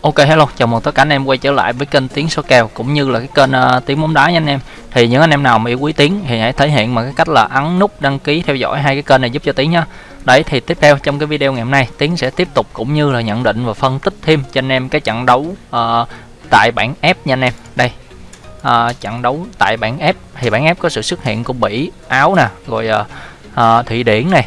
Ok hello, chào mừng tất cả anh em quay trở lại với kênh Tiếng Số Kèo cũng như là cái kênh uh, Tiếng Bóng Đá nha anh em. Thì những anh em nào mà yêu quý Tiếng thì hãy thể hiện bằng cái cách là ấn nút đăng ký theo dõi hai cái kênh này giúp cho Tiếng nha. Đấy thì tiếp theo trong cái video ngày hôm nay Tiếng sẽ tiếp tục cũng như là nhận định và phân tích thêm cho anh em cái trận đấu uh, tại bảng F nha anh em. Đây. Uh, trận đấu tại bảng F thì bảng F có sự xuất hiện của Bỉ, Áo nè, rồi uh, uh, Thụy Điển này,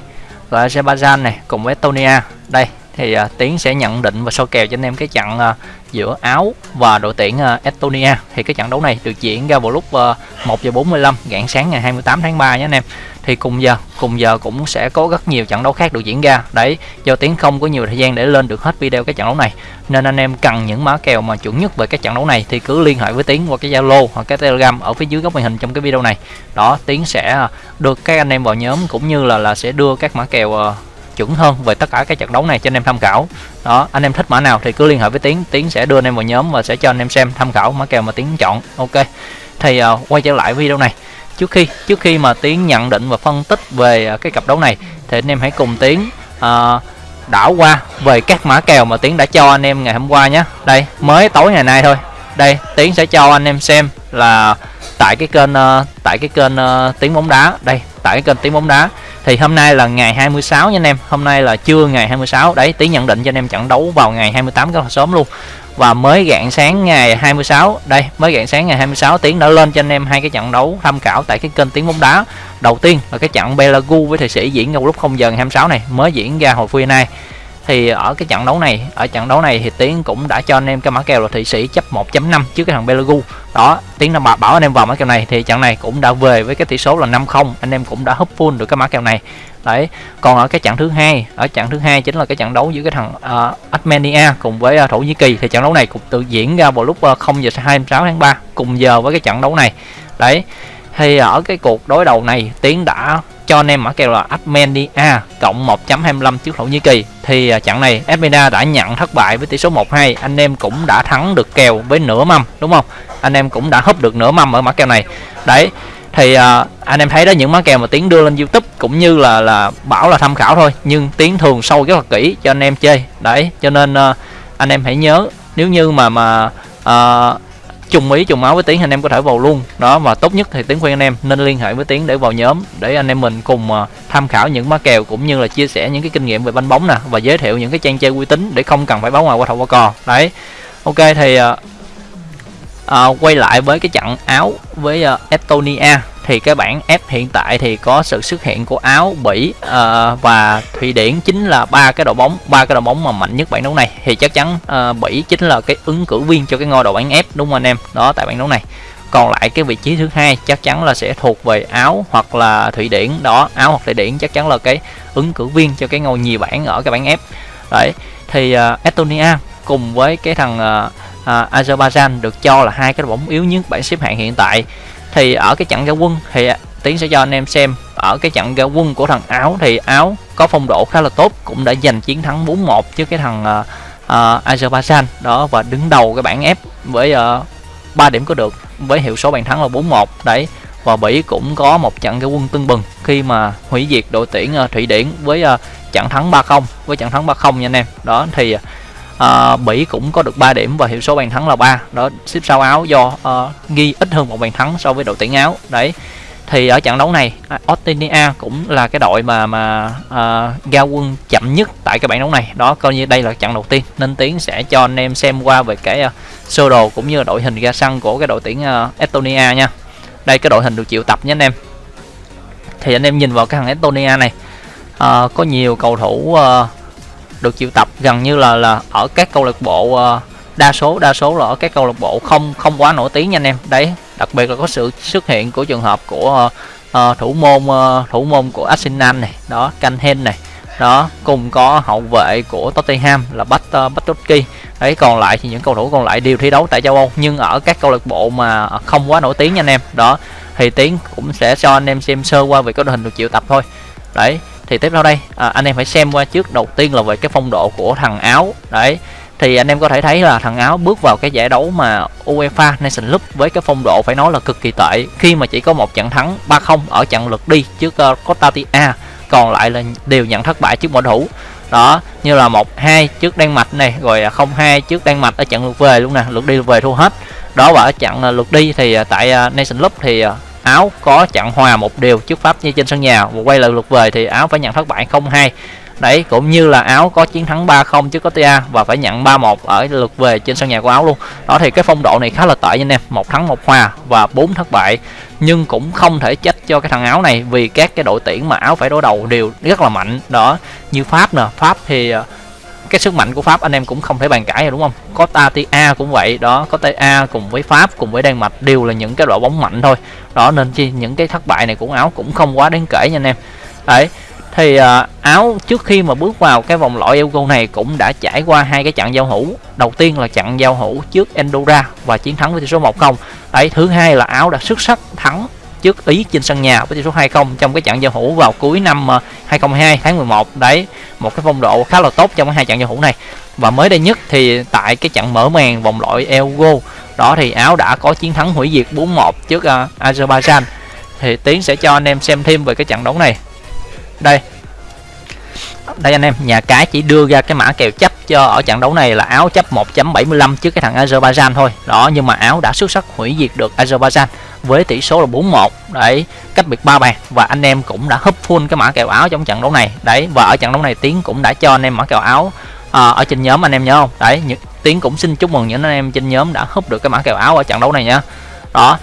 rồi Azerbaijan này cùng với Estonia. Đây thì uh, Tiến sẽ nhận định và so kèo cho anh em cái trận uh, giữa Áo và đội tuyển uh, Estonia. Thì cái trận đấu này được diễn ra vào lúc uh, 1 giờ 45 rạng sáng ngày 28 tháng 3 nhé anh em. Thì cùng giờ cùng giờ cũng sẽ có rất nhiều trận đấu khác được diễn ra. Đấy do Tiến không có nhiều thời gian để lên được hết video cái trận đấu này nên anh em cần những mã kèo mà chuẩn nhất về cái trận đấu này thì cứ liên hệ với Tiến qua cái Zalo hoặc cái Telegram ở phía dưới góc màn hình trong cái video này. Đó Tiến sẽ được các anh em vào nhóm cũng như là là sẽ đưa các mã kèo uh, chuẩn hơn về tất cả các trận đấu này cho anh em tham khảo. Đó anh em thích mã nào thì cứ liên hệ với tiến. Tiến sẽ đưa anh em vào nhóm và sẽ cho anh em xem tham khảo mã kèo mà tiến chọn. Ok. Thì uh, quay trở lại video này. Trước khi trước khi mà tiến nhận định và phân tích về uh, cái cặp đấu này thì anh em hãy cùng tiến uh, đảo qua về các mã kèo mà tiến đã cho anh em ngày hôm qua nhé. Đây mới tối ngày nay thôi. Đây tiến sẽ cho anh em xem là tại cái kênh uh, tại cái kênh uh, tiếng bóng đá. Đây tại cái kênh tiếng bóng đá thì hôm nay là ngày 26 nha anh em. Hôm nay là trưa ngày 26 đấy tí nhận định cho anh em trận đấu vào ngày 28 rất là sớm luôn. Và mới rạng sáng ngày 26 đây, mới rạng sáng ngày 26 tiếng đã lên cho anh em hai cái trận đấu tham khảo tại cái kênh tiếng bóng đá. Đầu tiên là cái trận Belagu với Thụy Sĩ diễn ra lúc 0 giờ ngày 26 này, mới diễn ra hồi khuya nay thì ở cái trận đấu này ở trận đấu này thì tiến cũng đã cho anh em cái mã kèo là thụy sĩ chấp 1.5 trước cái thằng belagu đó tiến đã bảo, bảo anh em vào mã kèo này thì trận này cũng đã về với cái tỷ số là 5-0 anh em cũng đã hấp full được cái mã kèo này. Đấy còn ở cái trận thứ hai ở trận thứ hai chính là cái trận đấu giữa cái thằng uh, Armenia cùng với uh, thổ nhĩ kỳ. Thì trận đấu này cũng tự diễn ra vào lúc ờ, uh, 0 giờ 26 tháng 3 cùng giờ với cái trận đấu này. Đấy thì ở cái cuộc đối đầu này tiến đã cho anh em mã kèo là Armenia cộng 1.25 trước Thổ Nhĩ Kỳ. Thì à, trận này Armenia đã nhận thất bại với tỷ số 1-2 anh em cũng đã thắng được kèo với nửa mâm đúng không? Anh em cũng đã húp được nửa mâm ở mã kèo này. Đấy thì uh, anh em thấy đó những mã kèo mà tiến đưa lên youtube cũng như là là bảo là tham khảo thôi nhưng tiến thường sâu rất là kỹ cho anh em chơi. Đấy cho nên uh, anh em hãy nhớ nếu như mà mà uh, chung ý chung máu với tiến anh em có thể vào luôn. Đó và tốt nhất thì tiến khuyên anh em nên liên hệ với tiến để vào nhóm để anh em mình cùng uh, tham khảo những má kèo cũng như là chia sẻ những cái kinh nghiệm về banh bóng nè và giới thiệu những cái trang chơi uy tín để không cần phải báo ngoài qua thầu qua cò. Đấy. Ok thì uh, uh, quay lại với cái trận áo với uh, Estonia thì cái bảng F hiện tại thì có sự xuất hiện của Áo, Bỉ uh, và Thụy Điển chính là ba cái đội bóng, ba cái đội bóng mà mạnh nhất bảng đấu này thì chắc chắn uh, Bỉ chính là cái ứng cử viên cho cái ngôi đầu bảng F đúng không anh em? Đó tại bảng đấu này. Còn lại cái vị trí thứ hai chắc chắn là sẽ thuộc về Áo hoặc là Thụy Điển đó, Áo hoặc Thụy Điển chắc chắn là cái ứng cử viên cho cái ngôi nhì bảng ở cái bảng F. Đấy thì uh, Estonia cùng với cái thằng uh, uh, Azerbaijan được cho là hai cái đội bóng yếu nhất bảng xếp hạng hiện tại thì ở cái trận ra quân thì tiến sẽ cho anh em xem. Ở cái trận ra quân của thằng áo thì áo có phong độ khá là tốt cũng đã giành chiến thắng 4-1 trước cái thằng uh, uh, Azerbaijan. Đó và đứng đầu cái bảng F với ờ, uh, 3 điểm có được với hiệu số bàn thắng là 4-1 đấy và Bỉ cũng có một trận ra quân tưng bừng khi mà hủy diệt đội tuyển uh, Thụy Điển với uh, trận thắng 3-0 với trận thắng 3-0 nha anh em. Đó thì uh, à, Bỉ cũng có được 3 điểm và hiệu số bàn thắng là 3 đó xếp sau áo do ờ, à, ghi ít hơn một bàn thắng so với đội tuyển áo. Đấy thì ở trận đấu này à, Australia cũng là cái đội mà mà uh, ra quân chậm nhất tại cái bảng đấu này. Đó coi như đây là trận đầu tiên nên tiến sẽ cho anh em xem qua về cái uh, sơ đồ cũng như là đội hình ra sân của cái đội tuyển uh, Estonia nha. Đây cái đội hình được triệu tập nhé anh em. Thì anh em nhìn vào cái thằng Estonia này uh, có nhiều cầu thủ uh, được triệu tập. Gần như là là ở các câu lạc bộ uh, đa số đa số là ở các câu lạc bộ không không quá nổi tiếng nha anh em. Đấy đặc biệt là có sự xuất hiện của trường hợp của uh, uh, thủ môn uh, thủ môn của Arsenal này đó Canhen này đó cùng có hậu vệ của Tottenham là Bat uh, Batutki đấy còn lại thì những cầu thủ còn lại đều thi đấu tại châu Âu nhưng ở các câu lạc bộ mà không quá nổi tiếng nha anh em đó thì tiến cũng sẽ cho anh em xem sơ qua về cái đội hình được triệu tập thôi. Đấy thì tiếp theo đây à, anh em phải xem qua trước đầu tiên là về cái phong độ của thằng áo. Đấy thì anh em có thể thấy là thằng áo bước vào cái giải đấu mà UEFA Nation League với cái phong độ phải nói là cực kỳ tệ. Khi mà chỉ có một trận thắng 3-0 ở trận lượt đi trước ờ, uh, Costa Rica còn lại là đều nhận thất bại trước mọi thủ. Đó như là một hai trước Đan Mạch này rồi à, không hai trước Đan Mạch ở trận lượt về luôn nè lượt đi lượt về thua hết. Đó và ở trận à, lượt đi thì à, tại Nation Cup thì áo có chặn hòa một điều trước pháp như trên sân nhà. Và quay lại lượt về thì áo phải nhận thất bại 0-2 đấy, cũng như là áo có chiến thắng 3-0 trước Cotia và phải nhận 3-1 ở lượt về trên sân nhà của áo luôn. Đó thì cái phong độ này khá là tệ anh em. Một thắng một hòa và bốn thất bại. Nhưng cũng không thể trách cho cái thằng áo này vì các cái đội tuyển mà áo phải đối đầu đều rất là mạnh. Đó, như pháp nè. Pháp thì à, cái sức mạnh của Pháp anh em cũng không thể bàn cãi rồi đúng không? Có Tatia cũng vậy đó, có TA cùng với Pháp cùng với Đan Mạch đều là những cái đội bóng mạnh thôi. Đó nên chi những cái thất bại này của Áo cũng không quá đáng kể nha anh em. Đấy. Thì à, Áo trước khi mà bước vào cái vòng loại Euro này cũng đã trải qua hai cái trận giao hữu. Đầu tiên là trận giao hữu trước Andorra và chiến thắng với tỷ số 1-0. Đấy, thứ hai là Áo đã xuất sắc thắng trước Ý trên sân nhà với tỷ số 2-0 trong cái trận giao hữu vào cuối năm ờ, 2022 tháng 11 đấy một cái phong độ khá là tốt trong hai trận giao hữu này. Và mới đây nhất thì tại cái trận mở màn vòng loại Euro đó thì Áo đã có chiến thắng hủy diệt 4-1 trước uh, Azerbaijan. Thì Tiến sẽ cho anh em xem thêm về cái trận đấu này. Đây. Đây anh em nhà cái chỉ đưa ra cái mã kèo chấp cho ở trận đấu này là áo chấp 1.75 trước cái thằng Azerbaijan thôi. Đó nhưng mà áo đã xuất sắc hủy diệt được Azerbaijan với tỷ số là 4-1 đấy cách biệt ba bàn và anh em cũng đã húp full cái mã kèo áo trong trận đấu này. Đấy và ở trận đấu này tiến cũng đã cho anh em mã kèo áo à, ở trên nhóm anh em nhớ không? Đấy những tiến cũng xin chúc mừng những anh em trên nhóm đã húp được cái mã kèo áo ở trận đấu này nhá đó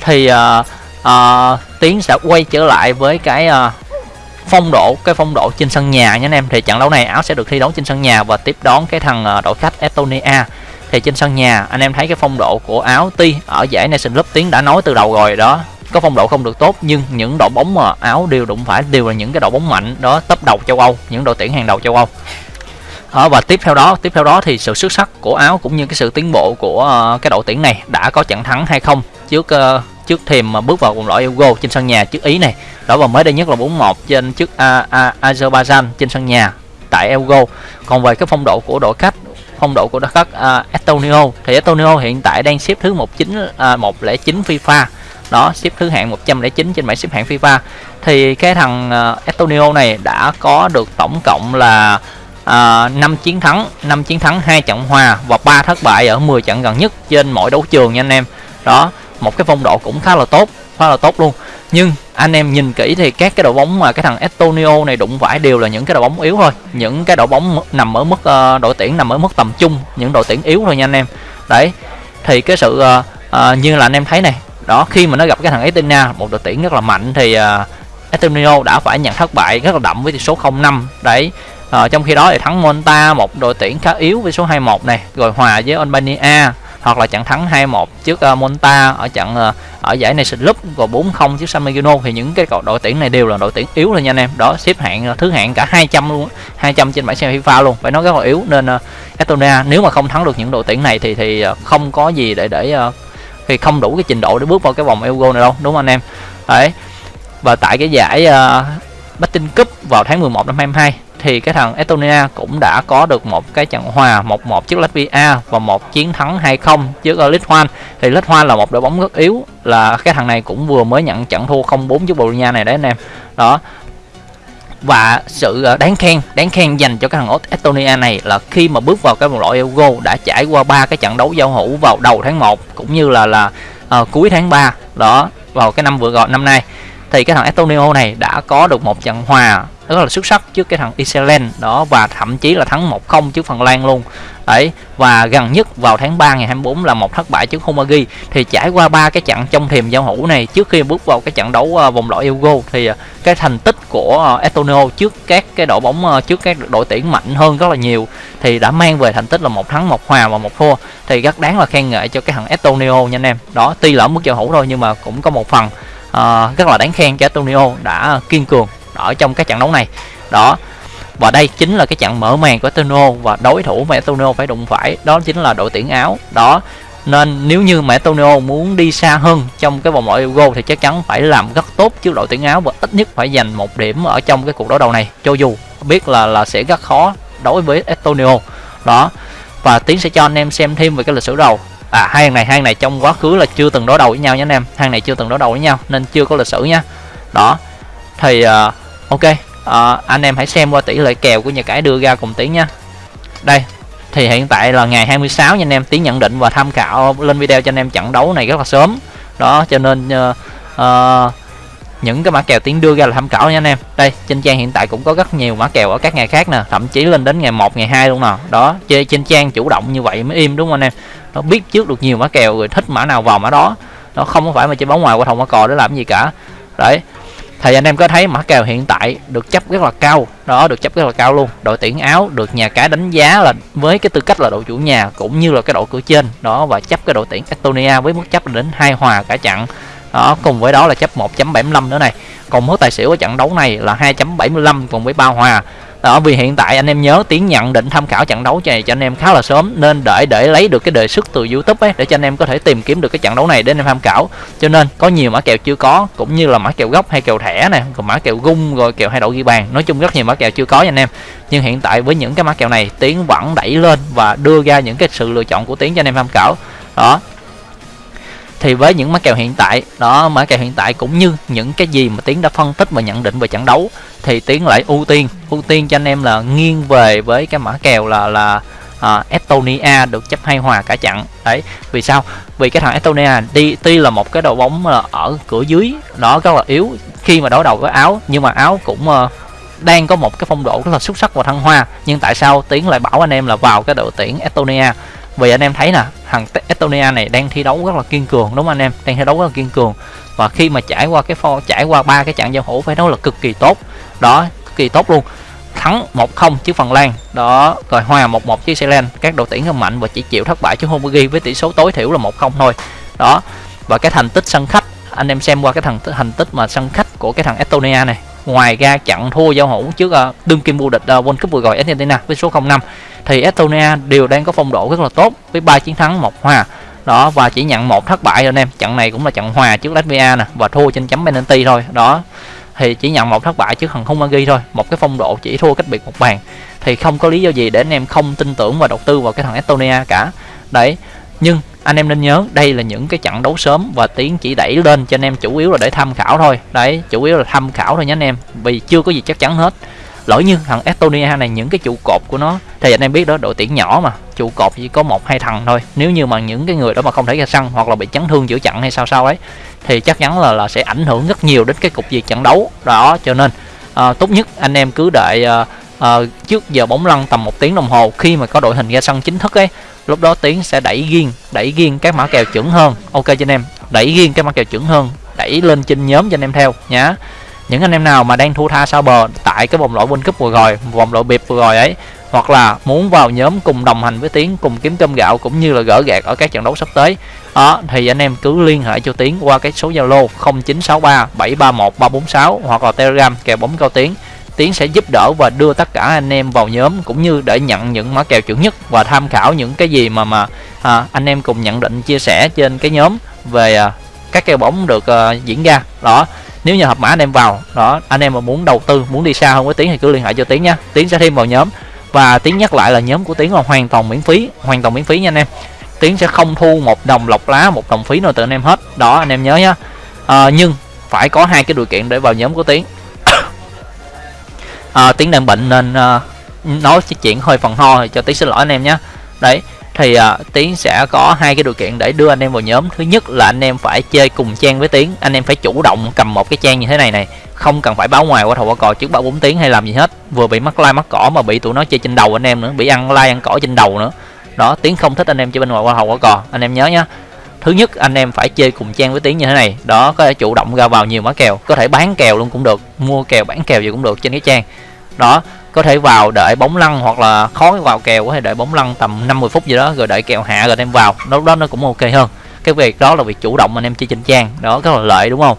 thì à, à, tiến sẽ quay trở lại với cái à, phong độ cái phong độ trên sân nhà nha anh em. Thì trận đấu này áo sẽ được thi đấu trên sân nhà và tiếp đón cái thằng à, đội khách Estonia thì trên sân nhà anh em thấy cái phong độ của áo ti ở giải Nation Cup tiến đã nói từ đầu rồi đó. Có phong độ không được tốt nhưng những đội bóng mà áo đều đụng phải đều là những cái đội bóng mạnh đó tấp đầu châu Âu những đội tuyển hàng đầu châu Âu. Đó, và tiếp theo đó tiếp theo đó thì sự xuất sắc của áo cũng như cái sự tiến bộ của uh, cái đội tuyển này đã có trận thắng hay không? Trước uh, trước thềm mà bước vào vòng loại Euro trên sân nhà trước Ý này đó và mới đây nhất là 4-1 trên trước uh, uh, Azerbaijan trên sân nhà tại Euro. Còn về cái phong độ của đội khách phong độ của đất khách uh, à, Estonio thì Estonio hiện tại đang xếp thứ 19 uh, 109 FIFA. Đó xếp thứ hạng 109 trên bảng xếp hạng FIFA. Thì cái thằng à, uh, Estonio này đã có được tổng cộng là à, uh, 5 chiến thắng 5 chiến thắng hai trận hòa và 3 thất bại ở 10 trận gần nhất trên mỗi đấu trường nha anh em. Đó một cái phong độ cũng khá là tốt khá là tốt luôn nhưng anh em nhìn kỹ thì các cái đội bóng mà cái thằng Estonio này đụng phải đều là những cái đội bóng yếu thôi. Những cái đội bóng nằm ở mức uh, đội tuyển nằm ở mức tầm trung những đội tuyển yếu thôi nha anh em. Đấy thì cái sự uh, uh, như là anh em thấy này đó khi mà nó gặp cái thằng Estina một đội tuyển rất là mạnh thì uh, Estonio đã phải nhận thất bại rất là đậm với tỷ số 0-5 đấy uh, trong khi đó thì thắng Monta một đội tuyển khá yếu với số 21 này rồi hòa với Albania hoặc là trận thắng 2-1 trước uh, Monta ở trận uh, ở giải này Cup rồi 4-0 trước San Marino. Thì những cái đội tuyển này đều là đội tuyển yếu rồi nha anh em. Đó xếp hạng ờ, thứ hạng cả 200 luôn 200 trên bảng xem FIFA luôn. Phải nói rất là yếu nên uh, Estonia nếu mà không thắng được những đội tuyển này thì thì uh, không có gì để để uh, thì không đủ cái trình độ để bước vào cái vòng Euro này đâu đúng không anh em? Đấy. Và tại cái giải uh, Batting Cup vào tháng 11 năm 22 thì cái thằng Estonia cũng đã có được một cái trận hòa 1-1 trước Latvia và một chiến thắng 2-0 trước Lithuania. Thì Lithuania là một đội bóng rất yếu là cái thằng này cũng vừa mới nhận trận thua 0-4 trước Bồ này đấy anh em. Đó. Và sự ờ, đáng khen đáng khen dành cho cái thằng Estonia này là khi mà bước vào cái vòng loại Euro đã trải qua ba cái trận đấu giao hữu vào đầu tháng 1 cũng như là là uh, cuối tháng 3 đó vào cái năm vừa rồi năm nay. Thì cái thằng Estonia này đã có được một trận hòa rất là xuất sắc trước cái thằng Iceland đó và thậm chí là thắng 1-0 trước Phần Lan luôn. Đấy và gần nhất vào tháng 3 ngày 24 là một thất bại trước Hungary thì trải qua ba cái trận trong thềm giao hữu này trước khi bước vào cái trận đấu ờ, vòng loại Euro thì ờ, cái thành tích của uh, trước các cái đội bóng trước các đội tuyển mạnh hơn rất là nhiều thì đã mang về thành tích là một thắng một hòa và một thua. Thì rất đáng là khen ngợi cho cái thằng Antonio nha anh em. Đó tuy là ở mức giao hữu thôi nhưng mà cũng có một phần uh, rất là đáng khen cho Antonio đã kiên cường ở trong cái trận đấu này. Đó và đây chính là cái trận mở màn của Eterno và đối thủ mà Eterno phải đụng phải đó chính là đội tuyển áo. Đó nên nếu như mà Antonio muốn đi xa hơn trong cái vòng loại Euro thì chắc chắn phải làm rất tốt trước đội tuyển áo và ít nhất phải giành một điểm ở trong cái cuộc đối đầu này cho dù biết là là sẽ rất khó đối với Antonio đó và tiến sẽ cho anh em xem thêm về cái lịch sử đầu. À hai hàng này hai này trong quá khứ là chưa từng đối đầu với nhau nha anh em. Hai này chưa từng đối đầu với nhau nên chưa có lịch sử nha. Đó thì uh, ok à, anh em hãy xem qua tỷ lệ kèo của nhà cái đưa ra cùng tiến nha. Đây thì hiện tại là ngày 26 nha anh em tiến nhận định và tham khảo lên video cho anh em trận đấu này rất là sớm. Đó cho nên uh, uh, những cái mã kèo tiến đưa ra là tham khảo nha anh em. Đây trên trang hiện tại cũng có rất nhiều mã kèo ở các ngày khác nè thậm chí lên đến ngày 1 ngày 2 luôn nè. Đó chơi trên trang chủ động như vậy mới im đúng không anh em? Nó biết trước được nhiều mã kèo rồi thích mã nào vào mã đó. Nó không phải mà chơi bóng ngoài qua thòng qua cò để làm gì cả. Đấy thì anh em có thấy mã kèo hiện tại được chấp rất là cao. Đó, được chấp rất là cao luôn. Đội tuyển áo được nhà cái đánh giá là với cái tư cách là đội chủ nhà cũng như là cái đội cửa trên. Đó, và chấp cái đội tuyển Estonia với mức chấp đến hai hòa cả trận đó, cùng với đó là chấp 1.75 nữa này. Còn mức tài xỉu ở trận đấu này là 2.75 cùng với ba hòa đó, vì hiện tại anh em nhớ tiến nhận định tham khảo trận đấu này cho anh em khá là sớm, nên đợi để lấy được cái đề xuất từ youtube ấy, để cho anh em có thể tìm kiếm được cái trận đấu này để anh em tham khảo. Cho nên, có nhiều mã kèo chưa có, cũng như là mã kèo gốc hay kèo thẻ này còn mã kèo gung, rồi kèo hai đội ghi bàn. Nói chung rất nhiều mã kèo chưa có nha anh em. Nhưng hiện tại với những cái mã kèo này, tiến vẫn đẩy lên và đưa ra những cái sự lựa chọn của tiến cho anh em tham khảo. Đó thì với những mã kèo hiện tại đó mã kèo hiện tại cũng như những cái gì mà tiến đã phân tích và nhận định về trận đấu thì tiến lại ưu tiên ưu tiên cho anh em là nghiêng về với cái mã kèo là là uh, Estonia được chấp hai hòa cả trận. Đấy vì sao? Vì cái thằng Estonia đi tuy là một cái đội bóng là ở cửa dưới nó rất là yếu khi mà đối đầu với áo nhưng mà áo cũng uh, đang có một cái phong độ rất là xuất sắc và thăng hoa. Nhưng tại sao tiến lại bảo anh em là vào cái đội tuyển Estonia? Vì anh em thấy nè, thằng Estonia này đang thi đấu rất là kiên cường, đúng không anh em? Đang thi đấu rất là kiên cường. Và khi mà trải qua cái pho trải qua ba cái trận giao hữu phải nói là cực kỳ tốt. Đó, cực kỳ tốt luôn. Thắng 1-0 trước Phần Lan. Đó, rồi hòa 1-1 trước Ireland các đội tuyển rất mạnh và chỉ chịu thất bại trước Hungary với tỷ số tối thiểu là 1-0 thôi. Đó, và cái thành tích sân khách, anh em xem qua cái thằng thành tích mà sân khách của cái thằng Estonia này ngoài ra trận thua giao hữu trước uh, đương kim vô địch uh, World Cup vừa rồi Argentina với số 05 thì Estonia đều đang có phong độ rất là tốt với ba chiến thắng một hòa. Đó và chỉ nhận một thất bại rồi anh em. Trận này cũng là trận hòa trước Latvia nè và thua trên chấm penalty thôi. Đó thì chỉ nhận một thất bại trước thằng Hungary thôi. Một cái phong độ chỉ thua cách biệt một bàn. Thì không có lý do gì để anh em không tin tưởng và đầu tư vào cái thằng Estonia cả. Đấy nhưng anh em nên nhớ đây là những cái trận đấu sớm và tiến chỉ đẩy lên cho anh em chủ yếu là để tham khảo thôi. Đấy chủ yếu là tham khảo thôi nhé anh em vì chưa có gì chắc chắn hết. Lỡ như thằng Estonia này những cái trụ cột của nó thì anh em biết đó đội tuyển nhỏ mà trụ cột chỉ có một hai thằng thôi. Nếu như mà những cái người đó mà không thể ra sân hoặc là bị chấn thương giữa trận hay sao sao ấy thì chắc chắn là là sẽ ảnh hưởng rất nhiều đến cái cục diện trận đấu. Đó cho nên à, tốt nhất anh em cứ đợi à, uh, trước giờ bóng lăn tầm một tiếng đồng hồ khi mà có đội hình ra sân chính thức ấy lúc đó tiến sẽ đẩy riêng đẩy riêng các mã kèo chuẩn hơn. Ok cho anh em đẩy riêng các mã kèo chuẩn hơn đẩy lên trên nhóm cho anh em theo nhá. Những anh em nào mà đang thua tha sao bờ tại cái vòng loại World Cup vừa rồi vòng loại biệt vừa rồi ấy hoặc là muốn vào nhóm cùng đồng hành với Tiến cùng kiếm cơm gạo cũng như là gỡ gạt ở các trận đấu sắp tới đó thì anh em cứ liên hệ cho Tiến qua cái số Zalo 0963 731 346 hoặc là Telegram kèo bóng cao Tiến. Tiến sẽ giúp đỡ và đưa tất cả anh em vào nhóm cũng như để nhận những mã kèo chuẩn nhất và tham khảo những cái gì mà mà à, anh em cùng nhận định chia sẻ trên cái nhóm về à, các kèo bóng được à, diễn ra. Đó nếu như hợp mã anh em vào đó anh em mà muốn đầu tư muốn đi xa hơn với tiến thì cứ liên hệ cho tiến nha tiến sẽ thêm vào nhóm. Và tiến nhắc lại là nhóm của tiến là hoàn toàn miễn phí hoàn toàn miễn phí nha anh em. Tiến sẽ không thu một đồng lọc lá một đồng phí nào từ anh em hết. Đó anh em nhớ nhá. À, nhưng phải có hai cái điều kiện để vào nhóm của tiến à, tiếng đang bệnh nên à, nói chuyện hơi phần ho cho tiếng xin lỗi anh em nhé. Đấy thì à, tiến sẽ có hai cái điều kiện để đưa anh em vào nhóm. Thứ nhất là anh em phải chơi cùng trang với tiến. Anh em phải chủ động cầm một cái trang như thế này này. Không cần phải báo ngoài qua thầu qua cò trước ba bốn tiếng hay làm gì hết. Vừa bị mắc like mắc cỏ mà bị tụi nó chơi trên đầu anh em nữa bị ăn like ăn cỏ trên đầu nữa. Đó tiến không thích anh em chơi bên ngoài qua thầu qua cò. Anh em nhớ nhá thứ nhất, anh em phải chơi cùng trang với tiến như thế này. Đó, có thể chủ động ra vào nhiều mã kèo. Có thể bán kèo luôn cũng được, mua kèo, bán kèo gì cũng được trên cái trang. Đó, có thể vào đợi bóng lăn hoặc là khó vào kèo, có thể đợi bóng lăn tầm 50 phút gì đó rồi đợi kèo hạ rồi đem vào. Lúc đó nó cũng ok hơn. Cái việc đó là việc chủ động anh em chơi trên trang. Đó, rất là lợi, đúng không?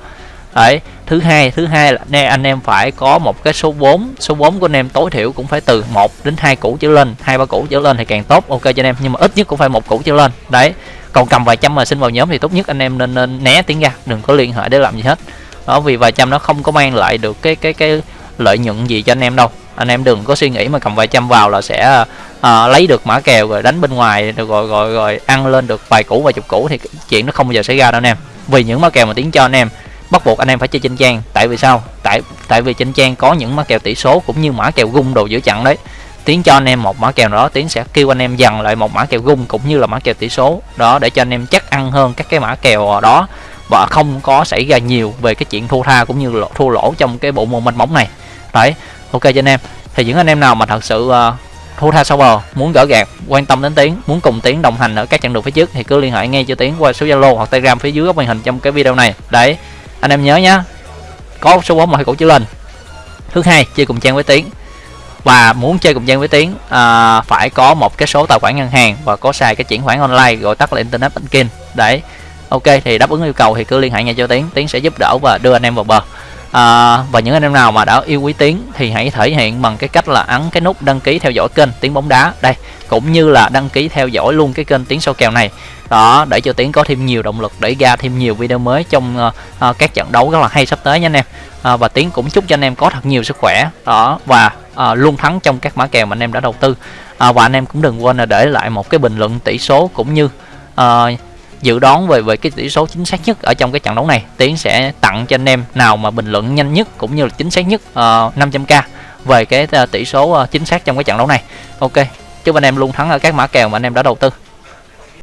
Đấy, thứ hai thứ hai là anh em phải có một cái số vốn số vốn của anh em tối thiểu cũng phải từ 1 đến hai củ trở lên. Hai, ba củ trở lên thì càng tốt. Ok cho anh em, nhưng mà ít nhất cũng phải một củ trở lên. Đấy còn cầm vài trăm mà xin vào nhóm thì tốt nhất anh em nên, nên né tiếng ra đừng có liên hệ để làm gì hết. Đó vì vài trăm nó không có mang lại được cái cái cái lợi nhuận gì cho anh em đâu. Anh em đừng có suy nghĩ mà cầm vài trăm vào là sẽ à, lấy được mã kèo rồi đánh bên ngoài rồi rồi rồi, rồi ăn lên được vài củ vài chục củ thì chuyện nó không bao giờ xảy ra đâu anh em. Vì những mã kèo mà tiếng cho anh em bắt buộc anh em phải chơi trên trang. Tại vì sao? Tại tại vì trên trang có những mã kèo tỷ số cũng như mã kèo gung đồ giữa chặn đấy tiến cho anh em một mã kèo nào đó tiến sẽ kêu anh em dần lại một mã kèo gung cũng như là mã kèo tỷ số. Đó để cho anh em chắc ăn hơn các cái mã kèo đó và không có xảy ra nhiều về cái chuyện thua tha cũng như là thua lỗ trong cái bộ môn mênh bóng này. Đấy ok cho anh em. Thì những anh em nào mà thật sự uh, thua tha sau bờ muốn gỡ gạt quan tâm đến tiến muốn cùng tiến đồng hành ở các chặng đường phía trước thì cứ liên hệ ngay cho tiến qua số zalo hoặc telegram phía dưới góc màn hình trong cái video này. Đấy anh em nhớ nhá có số bóng hãy cổ chữ lên. Thứ hai chơi cùng trang với tiến và muốn chơi cùng trang với tiến à, phải có một cái số tài khoản ngân hàng và có xài cái chuyển khoản online gọi tắt là internet banking. Đấy ok thì đáp ứng yêu cầu thì cứ liên hệ ngay cho tiến tiến sẽ giúp đỡ và đưa anh em vào bờ. À, và những anh em nào mà đã yêu quý tiến thì hãy thể hiện bằng cái cách là ấn cái nút đăng ký theo dõi kênh tiến bóng đá. Đây cũng như là đăng ký theo dõi luôn cái kênh tiến sâu kèo này. Đó để cho tiến có thêm nhiều động lực để ra thêm nhiều video mới trong uh, uh, các trận đấu rất là hay sắp tới nha anh em. Uh, và tiến cũng chúc cho anh em có thật nhiều sức khỏe. Đó và à, luôn thắng trong các mã kèo mà anh em đã đầu tư. À, và anh em cũng đừng quên là để lại một cái bình luận tỷ số cũng như à, dự đoán về về cái tỷ số chính xác nhất ở trong cái trận đấu này. Tiến sẽ tặng cho anh em nào mà bình luận nhanh nhất cũng như là chính xác nhất à, uh, 500k về cái à, tỷ số à, chính xác trong cái trận đấu này. Ok chúc anh em luôn thắng ở các mã kèo mà anh em đã đầu tư.